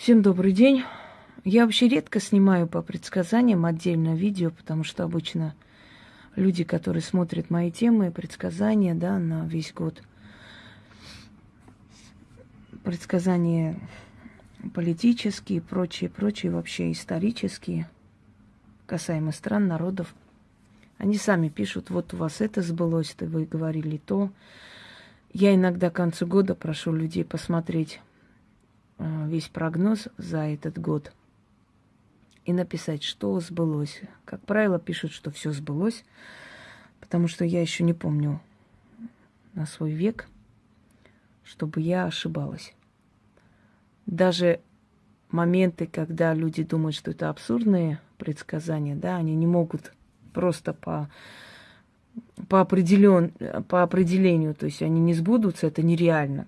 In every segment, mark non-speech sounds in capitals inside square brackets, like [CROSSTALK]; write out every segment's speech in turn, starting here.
Всем добрый день. Я вообще редко снимаю по предсказаниям отдельно видео, потому что обычно люди, которые смотрят мои темы, предсказания, да, на весь год, предсказания политические, прочие, прочие, вообще исторические, касаемо стран, народов, они сами пишут, вот у вас это сбылось, то вы говорили то. Я иногда к концу года прошу людей посмотреть весь прогноз за этот год и написать, что сбылось. Как правило, пишут, что все сбылось, потому что я еще не помню на свой век, чтобы я ошибалась. Даже моменты, когда люди думают, что это абсурдные предсказания, да, они не могут просто по, по, определен, по определению, то есть они не сбудутся, это нереально.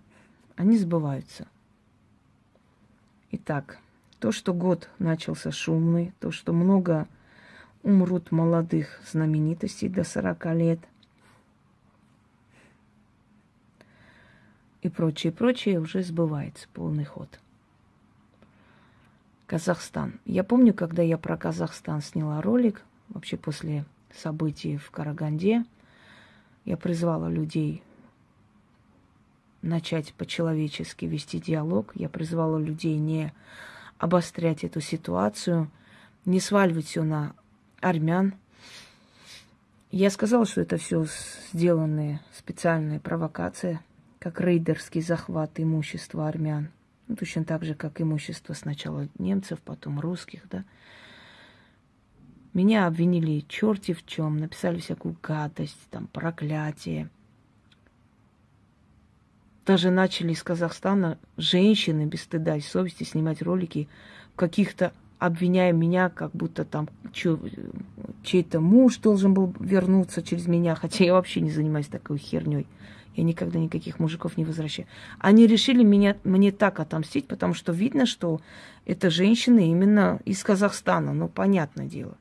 Они сбываются. Итак, то, что год начался шумный, то, что много умрут молодых знаменитостей до 40 лет и прочее, прочее уже сбывается полный ход. Казахстан. Я помню, когда я про Казахстан сняла ролик, вообще после событий в Караганде, я призвала людей начать по-человечески вести диалог. Я призвала людей не обострять эту ситуацию, не сваливать все на армян. Я сказала, что это все сделанные специальные провокации, как рейдерский захват имущества армян. Ну, точно так же, как имущество сначала немцев, потом русских, да. Меня обвинили черти в чем, написали всякую гадость, там, проклятие – даже начали из Казахстана женщины без стыда и совести снимать ролики каких-то обвиняя меня, как будто там чей-то муж должен был вернуться через меня, хотя я вообще не занимаюсь такой херней. Я никогда никаких мужиков не возвращаю. Они решили меня, мне так отомстить, потому что видно, что это женщины именно из Казахстана, ну, понятное дело.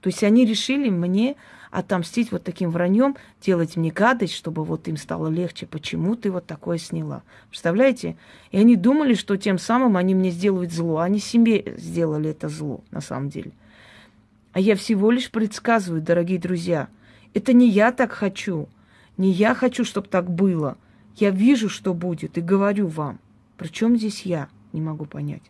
То есть они решили мне отомстить вот таким враньем, делать мне гадость, чтобы вот им стало легче. Почему ты вот такое сняла? Представляете? И они думали, что тем самым они мне сделают зло. Они себе сделали это зло, на самом деле. А я всего лишь предсказываю, дорогие друзья. Это не я так хочу. Не я хочу, чтобы так было. Я вижу, что будет, и говорю вам. Причем здесь я? Не могу понять.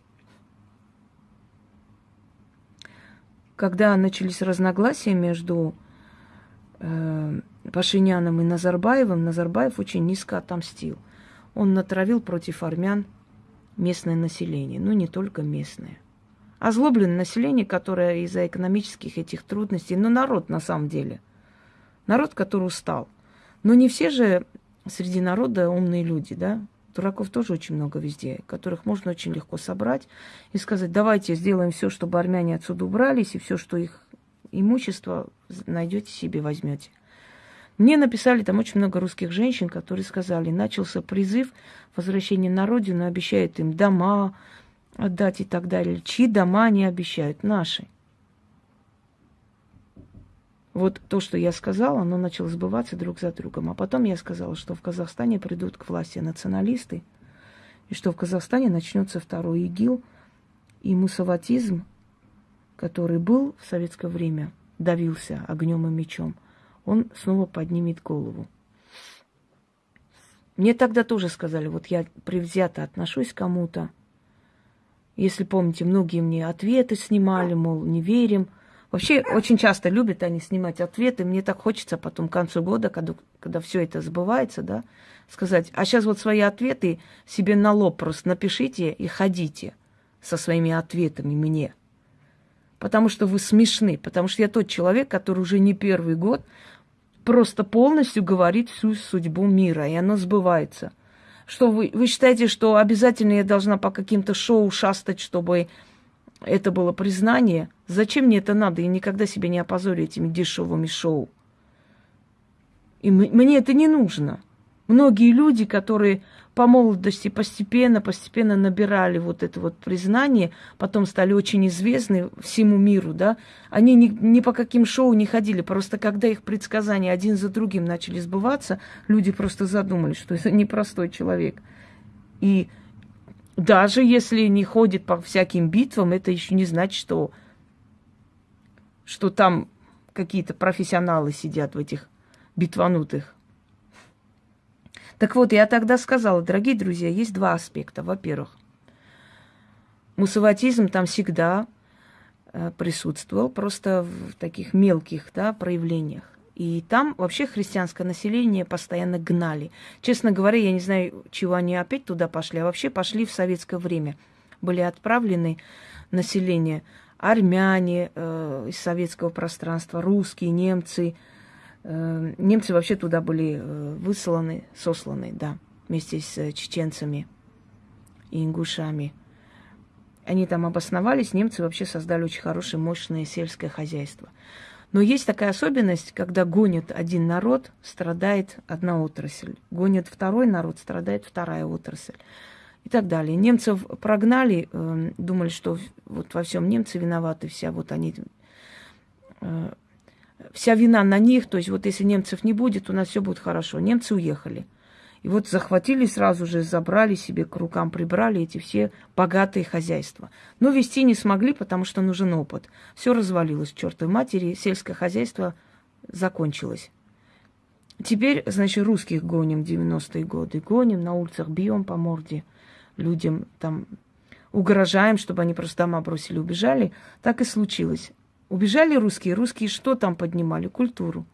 Когда начались разногласия между э, Пашиняном и Назарбаевым, Назарбаев очень низко отомстил. Он натравил против армян местное население, ну не только местное. Озлобленное население, которое из-за экономических этих трудностей, ну народ на самом деле, народ, который устал. Но не все же среди народа умные люди, да? Дураков тоже очень много везде, которых можно очень легко собрать и сказать, давайте сделаем все, чтобы армяне отсюда убрались, и все, что их имущество найдете себе, возьмете. Мне написали там очень много русских женщин, которые сказали, начался призыв возвращения на родину, обещают им дома отдать и так далее. Чьи дома не обещают? Наши. Вот то, что я сказала, оно начало сбываться друг за другом. А потом я сказала, что в Казахстане придут к власти националисты, и что в Казахстане начнется второй ИГИЛ, и мусаватизм – который был в советское время, давился огнем и мечом, он снова поднимет голову. Мне тогда тоже сказали, вот я привзято отношусь к кому-то. Если помните, многие мне ответы снимали, мол, не верим. Вообще, очень часто любят они снимать ответы. Мне так хочется потом к концу года, когда, когда все это сбывается, да, сказать, а сейчас вот свои ответы себе на лоб просто напишите и ходите со своими ответами мне потому что вы смешны, потому что я тот человек, который уже не первый год просто полностью говорит всю судьбу мира, и оно сбывается. Что вы, вы считаете, что обязательно я должна по каким-то шоу шастать, чтобы это было признание? Зачем мне это надо? Я никогда себя не опозорю этими дешевыми шоу. И мне это не нужно. Многие люди, которые по молодости постепенно, постепенно набирали вот это вот признание, потом стали очень известны всему миру, да, они ни, ни по каким шоу не ходили, просто когда их предсказания один за другим начали сбываться, люди просто задумались, что это непростой человек. И Даже если не ходит по всяким битвам, это еще не значит, что, что там какие-то профессионалы сидят в этих битванутых. Так вот, я тогда сказала, дорогие друзья, есть два аспекта. Во-первых, мусаватизм там всегда э, присутствовал, просто в таких мелких да, проявлениях. И там вообще христианское население постоянно гнали. Честно говоря, я не знаю, чего они опять туда пошли, а вообще пошли в советское время. Были отправлены население армяне э, из советского пространства, русские, немцы. Э, немцы вообще туда были э, высланы, сосланы, да, вместе с э, чеченцами и ингушами. Они там обосновались, немцы вообще создали очень хорошее, мощное сельское хозяйство. Но есть такая особенность, когда гонят один народ, страдает одна отрасль. Гонят второй народ, страдает вторая отрасль. И так далее. Немцев прогнали, э, думали, что вот во всем немцы виноваты, вся вот они, э, вся вина на них, то есть вот если немцев не будет, у нас все будет хорошо. Немцы уехали. И вот захватили сразу же, забрали себе к рукам, прибрали эти все богатые хозяйства. Но вести не смогли, потому что нужен опыт. Все развалилось, чертовой матери, сельское хозяйство закончилось. Теперь, значит, русских гоним 90-е годы. Гоним, на улицах бьем по морде людям, там, угрожаем, чтобы они просто дома бросили, убежали. Так и случилось. Убежали русские. Русские что там поднимали? Культуру,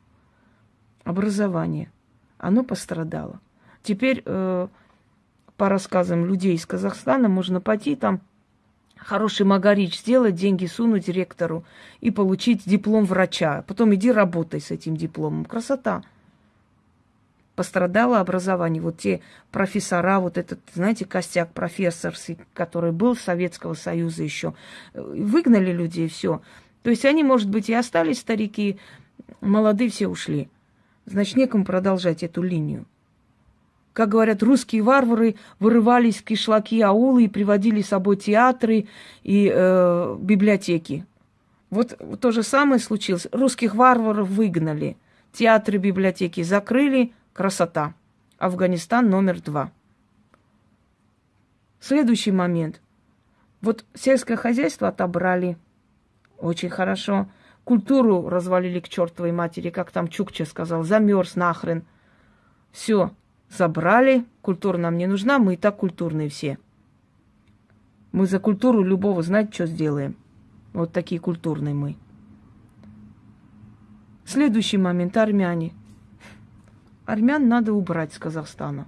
образование. Оно пострадало. Теперь э, по рассказам людей из Казахстана можно пойти там хороший магарич сделать, деньги сунуть директору и получить диплом врача. Потом иди работай с этим дипломом. Красота. Пострадало образование. Вот те профессора, вот этот, знаете, костяк профессорский, который был Советского Союза еще, выгнали людей, все. То есть они, может быть, и остались старики, молодые все ушли. Значит, некому продолжать эту линию как говорят, русские варвары вырывались в кишлаки аулы и приводили с собой театры и э, библиотеки. Вот то же самое случилось. Русских варваров выгнали, театры, библиотеки закрыли, красота. Афганистан номер два. Следующий момент. Вот сельское хозяйство отобрали. Очень хорошо. Культуру развалили к чертовой матери, как там Чукча сказал, замерз нахрен. Все, Забрали, культура нам не нужна, мы и так культурные все. Мы за культуру любого знать, что сделаем. Вот такие культурные мы. Следующий момент – армяне. Армян надо убрать с Казахстана.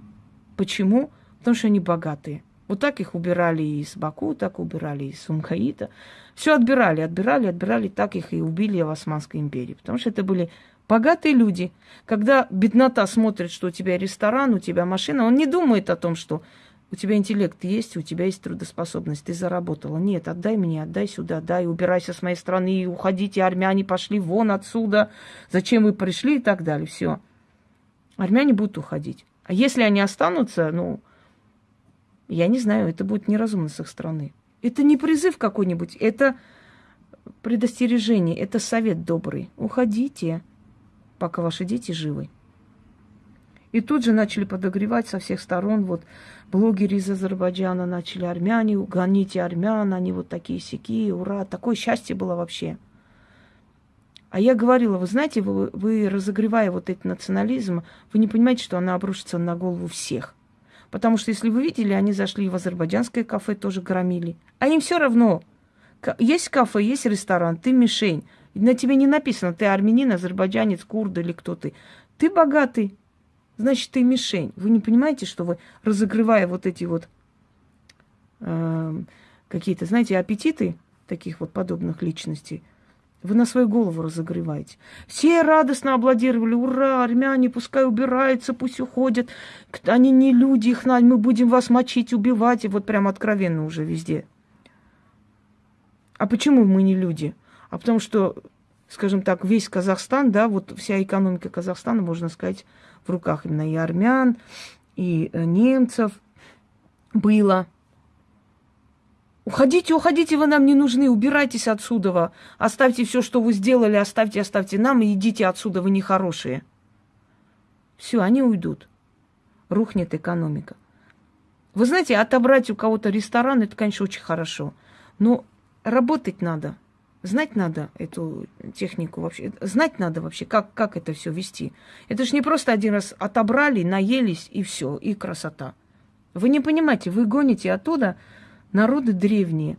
Почему? Потому что они богатые. Вот так их убирали из Баку, так убирали из Сумхаита. Все отбирали, отбирали, отбирали, так их и убили в Османской империи. Потому что это были Богатые люди, когда беднота смотрит, что у тебя ресторан, у тебя машина, он не думает о том, что у тебя интеллект есть, у тебя есть трудоспособность, ты заработала. Нет, отдай мне, отдай сюда, дай, убирайся с моей страны, уходите, армяне пошли вон отсюда, зачем вы пришли и так далее. Все. Армяне будут уходить. А если они останутся, ну, я не знаю, это будет неразумно с их стороны. Это не призыв какой-нибудь, это предостережение, это совет добрый. Уходите пока ваши дети живы. И тут же начали подогревать со всех сторон. Вот блогеры из Азербайджана начали армяне, гоните армян, они вот такие сики, ура. Такое счастье было вообще. А я говорила, вы знаете, вы, вы разогревая вот этот национализм, вы не понимаете, что она обрушится на голову всех. Потому что, если вы видели, они зашли в азербайджанское кафе, тоже громили. А им все равно. Есть кафе, есть ресторан, ты мишень. На тебе не написано, ты армянин, азербайджанец, курд или кто ты. Ты богатый, значит, ты мишень. Вы не понимаете, что вы, разогревая вот эти вот э, какие-то, знаете, аппетиты таких вот подобных личностей, вы на свою голову разогреваете. Все радостно аплодировали. Ура, армяне, пускай убираются, пусть уходят. Они не люди, их надо, мы будем вас мочить, убивать. И вот прям откровенно уже везде. А почему мы не люди? А потому что, скажем так, весь Казахстан, да, вот вся экономика Казахстана, можно сказать, в руках именно и армян, и э, немцев было. Уходите, уходите, вы нам не нужны, убирайтесь отсюда. Оставьте все, что вы сделали, оставьте, оставьте нам и идите отсюда, вы нехорошие. Все, они уйдут. Рухнет экономика. Вы знаете, отобрать у кого-то ресторан, это, конечно, очень хорошо. Но работать надо. Знать надо эту технику вообще. Знать надо вообще, как, как это все вести. Это же не просто один раз отобрали, наелись и все, и красота. Вы не понимаете, вы гоните оттуда народы древние,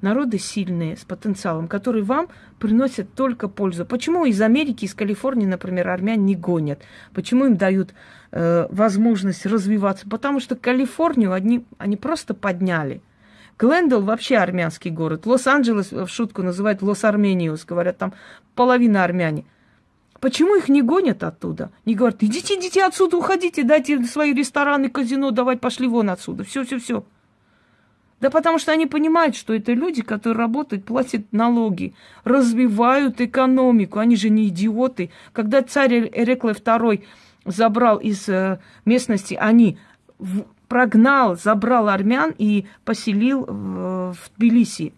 народы сильные, с потенциалом, которые вам приносят только пользу. Почему из Америки, из Калифорнии, например, армян не гонят? Почему им дают э, возможность развиваться? Потому что Калифорнию они, они просто подняли – Глендал вообще армянский город. Лос-Анджелес в шутку называют Лос-Армениус. Говорят, там половина армяне. Почему их не гонят оттуда? Не говорят, идите, идите отсюда, уходите, дайте свои рестораны, казино, давай, пошли вон отсюда. Все, все, все. Да потому что они понимают, что это люди, которые работают, платят налоги, развивают экономику. Они же не идиоты. Когда царь Эрекле II забрал из э, местности, они прогнал, забрал армян и поселил в, в Тбилиси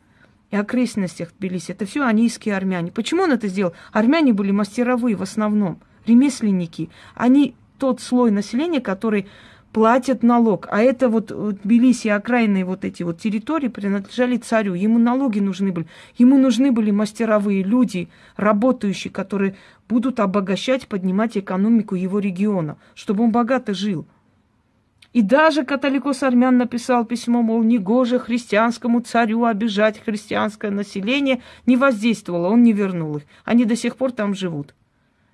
и окрестностях Тбилиси. Это все анийские армяне. Почему он это сделал? Армяне были мастеровые в основном, ремесленники. Они тот слой населения, который платят налог. А это вот Тбилиси, окраинные вот эти вот территории принадлежали царю. Ему налоги нужны были. Ему нужны были мастеровые люди, работающие, которые будут обогащать, поднимать экономику его региона, чтобы он богато жил. И даже католикос армян написал письмо, мол, негоже христианскому царю обижать христианское население, не воздействовало, он не вернул их. Они до сих пор там живут.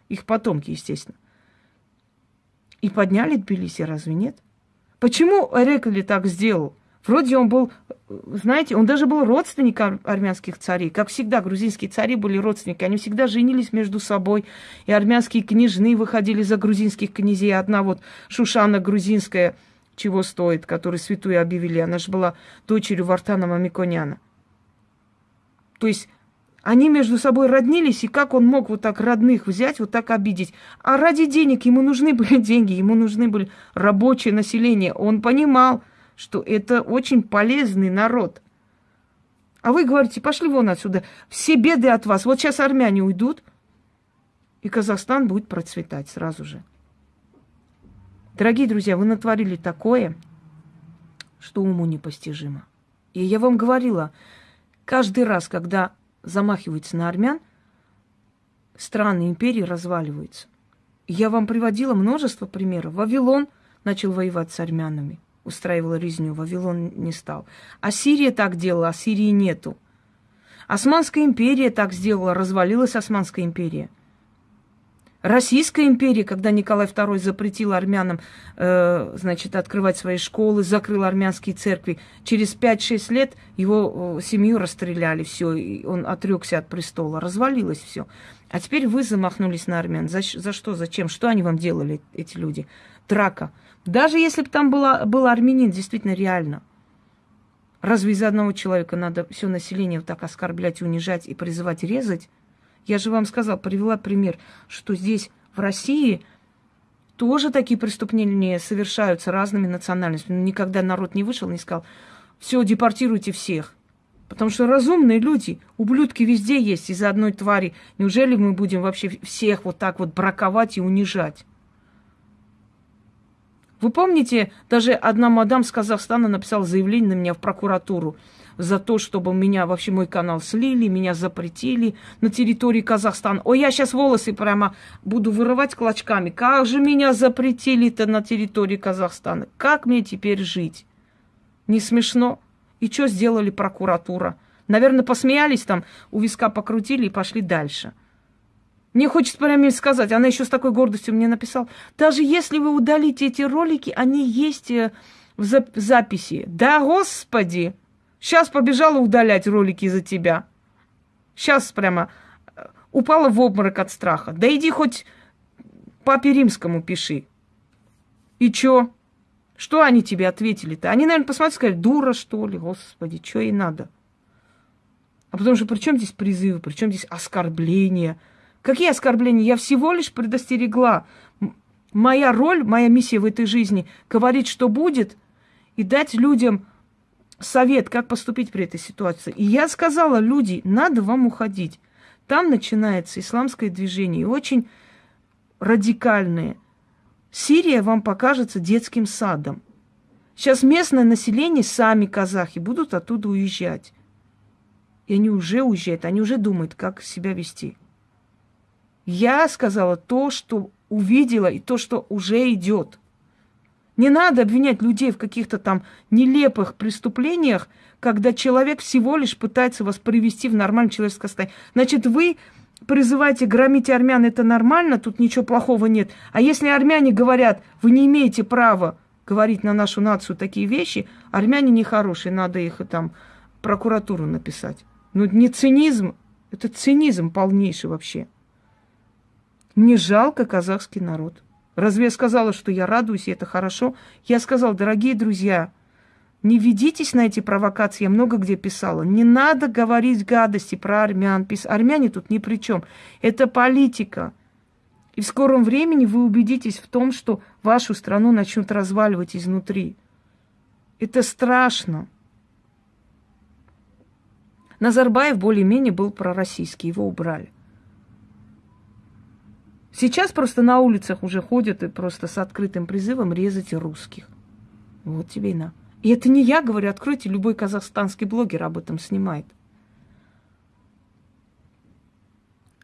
Их потомки, естественно. И подняли Тбилиси, разве нет? Почему Эрекли так сделал? Вроде он был, знаете, он даже был родственник армянских царей. Как всегда, грузинские цари были родственники. Они всегда женились между собой. И армянские княжны выходили за грузинских князей. Одна вот Шушана грузинская – чего стоит, который святую объявили. Она же была дочерью Вартана Мамиконяна. То есть они между собой роднились, и как он мог вот так родных взять, вот так обидеть? А ради денег ему нужны были [LAUGHS] деньги, ему нужны были рабочее население. Он понимал, что это очень полезный народ. А вы говорите, пошли вон отсюда, все беды от вас. Вот сейчас армяне уйдут, и Казахстан будет процветать сразу же. Дорогие друзья, вы натворили такое, что уму непостижимо. И я вам говорила, каждый раз, когда замахиваются на армян, страны империи разваливаются. Я вам приводила множество примеров. Вавилон начал воевать с армянами, устраивал резню, Вавилон не стал. А Сирия так делала, а Сирии нету. Османская империя так сделала, развалилась Османская империя – Российская империя, когда Николай II запретил армянам, э, значит, открывать свои школы, закрыл армянские церкви, через 5-6 лет его э, семью расстреляли, все, и он отрекся от престола, развалилось все. А теперь вы замахнулись на армян. За, за что, зачем? Что они вам делали, эти люди? Драка. Даже если бы там была, был армянин, действительно реально. Разве из одного человека надо все население вот так оскорблять, унижать и призывать резать? Я же вам сказала, привела пример, что здесь, в России, тоже такие преступления совершаются разными национальностями. Никогда народ не вышел, не сказал, все, депортируйте всех. Потому что разумные люди, ублюдки везде есть из-за одной твари. Неужели мы будем вообще всех вот так вот браковать и унижать? Вы помните, даже одна мадам с Казахстана написала заявление на меня в прокуратуру за то, чтобы меня вообще мой канал слили, меня запретили на территории Казахстана. Ой, я сейчас волосы прямо буду вырывать клочками. Как же меня запретили-то на территории Казахстана? Как мне теперь жить? Не смешно? И что сделали прокуратура? Наверное, посмеялись там, у виска покрутили и пошли дальше. Мне хочется прямо сказать, она еще с такой гордостью мне написала, даже если вы удалите эти ролики, они есть э, в записи. Да, господи! Сейчас побежала удалять ролики за тебя. Сейчас прямо э, упала в обморок от страха. Да иди хоть папе римскому пиши. И чё? Что они тебе ответили-то? Они, наверное, посмотрели, сказали, дура, что ли? Господи, что ей надо? А потому что при чем здесь призывы, при чем здесь оскорбления? Какие оскорбления? Я всего лишь предостерегла. Моя роль, моя миссия в этой жизни – говорить, что будет, и дать людям совет, как поступить при этой ситуации. И я сказала, люди, надо вам уходить. Там начинается исламское движение, очень радикальное. Сирия вам покажется детским садом. Сейчас местное население, сами казахи, будут оттуда уезжать. И они уже уезжают, они уже думают, как себя вести. Я сказала то, что увидела, и то, что уже идет. Не надо обвинять людей в каких-то там нелепых преступлениях, когда человек всего лишь пытается вас привести в нормальное человеческое состояние. Значит, вы призываете громить армян, это нормально, тут ничего плохого нет. А если армяне говорят, вы не имеете права говорить на нашу нацию такие вещи, армяне нехорошие, надо их там прокуратуру написать. Ну, не цинизм, это цинизм полнейший вообще. Мне жалко казахский народ. Разве я сказала, что я радуюсь, и это хорошо? Я сказала, дорогие друзья, не ведитесь на эти провокации, я много где писала. Не надо говорить гадости про армян. Армяне тут ни при чем. Это политика. И в скором времени вы убедитесь в том, что вашу страну начнут разваливать изнутри. Это страшно. Назарбаев более-менее был пророссийский, его убрали. Сейчас просто на улицах уже ходят и просто с открытым призывом резать русских. Вот тебе и на. И это не я говорю, откройте, любой казахстанский блогер об этом снимает.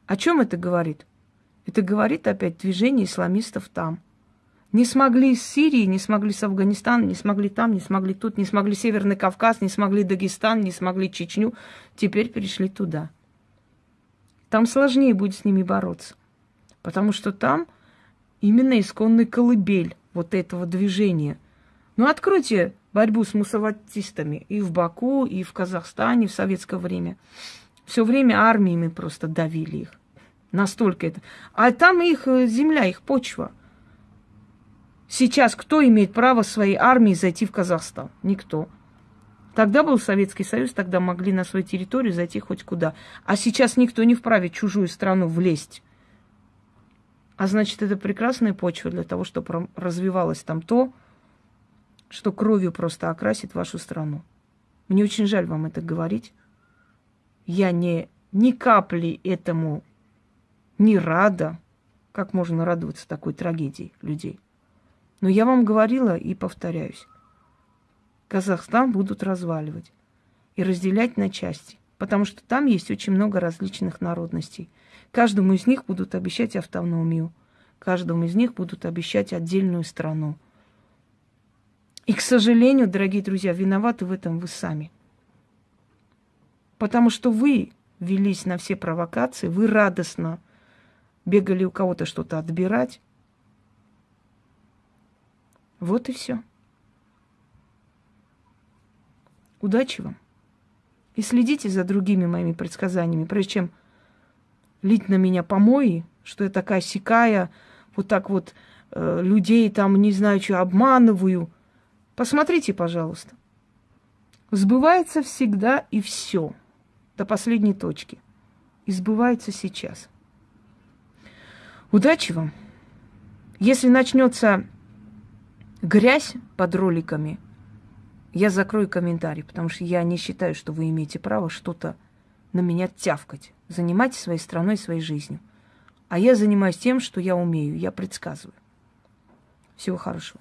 О чем это говорит? Это говорит опять движение исламистов там. Не смогли с Сирии, не смогли с Афганистана, не смогли там, не смогли тут, не смогли Северный Кавказ, не смогли Дагестан, не смогли Чечню. Теперь перешли туда. Там сложнее будет с ними бороться. Потому что там именно исконный колыбель вот этого движения. Ну, откройте борьбу с мусаватистами и в Баку, и в Казахстане в советское время. Все время армиями просто давили их. Настолько это. А там их э, земля, их почва. Сейчас кто имеет право своей армией зайти в Казахстан? Никто. Тогда был Советский Союз, тогда могли на свою территорию зайти хоть куда. А сейчас никто не вправе чужую страну влезть. А значит, это прекрасная почва для того, чтобы развивалось там то, что кровью просто окрасит вашу страну. Мне очень жаль вам это говорить. Я не ни капли этому не рада. Как можно радоваться такой трагедии людей? Но я вам говорила и повторяюсь. Казахстан будут разваливать и разделять на части, потому что там есть очень много различных народностей. Каждому из них будут обещать автономию, каждому из них будут обещать отдельную страну. И, к сожалению, дорогие друзья, виноваты в этом вы сами. Потому что вы велись на все провокации, вы радостно бегали у кого-то что-то отбирать. Вот и все. Удачи вам. И следите за другими моими предсказаниями, прежде чем лить на меня помои, что я такая сикая, вот так вот э, людей там, не знаю, что обманываю. Посмотрите, пожалуйста. Сбывается всегда и все до последней точки. И сбывается сейчас. Удачи вам. Если начнется грязь под роликами, я закрою комментарий, потому что я не считаю, что вы имеете право что-то на меня тявкать. Занимайтесь своей страной, своей жизнью. А я занимаюсь тем, что я умею, я предсказываю. Всего хорошего.